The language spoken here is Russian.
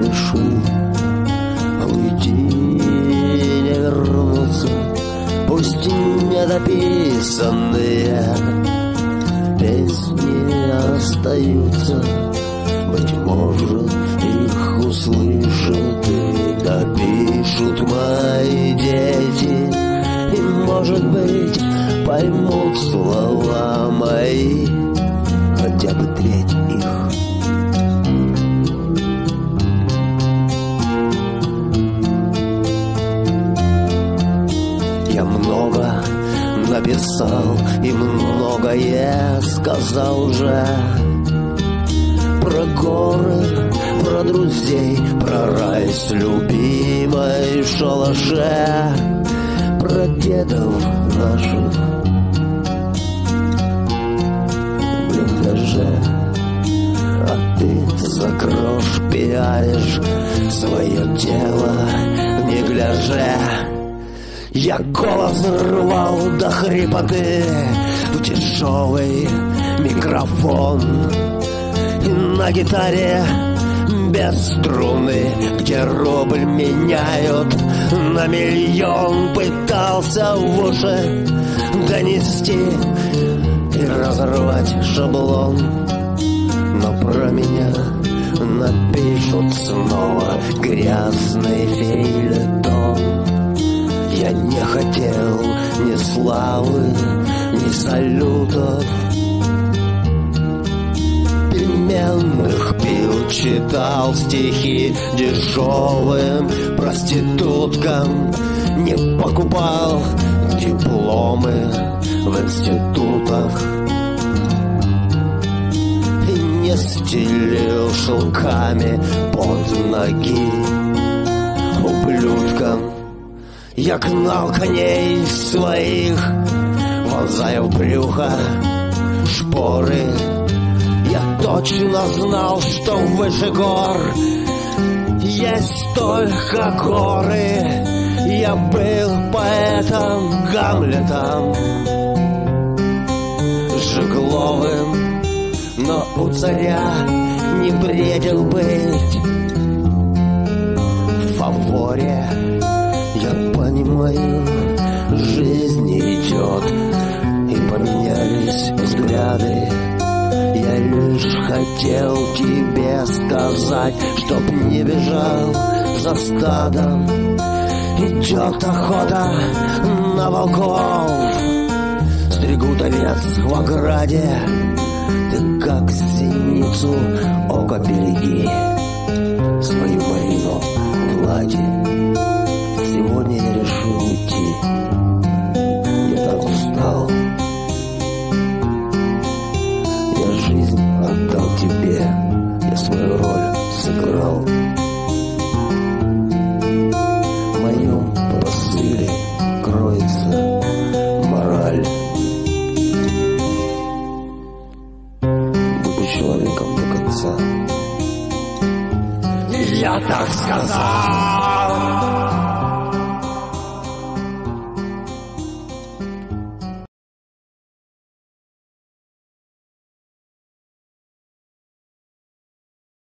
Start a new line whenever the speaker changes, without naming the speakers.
решу Уйти а не вернуться Пусть недописанные Песни остаются. Быть может их услышат И допишут мои дети. И может быть поймут слова мои. Хотя бы треть. Я много написал и многое сказал уже. Про горы, про друзей, про рай с любимой шалаше. Про дедов наших. В А ты за грош пиаришь свое тело не гляже я голос рвал до хрипоты. В тяжелый микрофон. И на гитаре без струны, где рубль меняют на миллион Пытался в уши донести и разорвать шаблон. Но про меня напишут снова грязный фейлетон славы, ни салютов. Пельменных пил, читал стихи дешевым проституткам Не покупал дипломы в институтах. И не стелил шелками под ноги ублюдкам я гнал коней своих, вонзая в брюхо шпоры. Я точно знал, что выше гор есть только горы. Я был поэтом Гамлетом, Жегловым, но у царя не бредил быть в фаворе. Поменялись взгляды. Я лишь хотел тебе сказать, чтоб не бежал за стадом. Идет охота на волков, стригут овец в ограде. Ты как синицу око береги, сыграл. В моем посыле кроется мораль. Будь человеком до конца.
Я так сказал!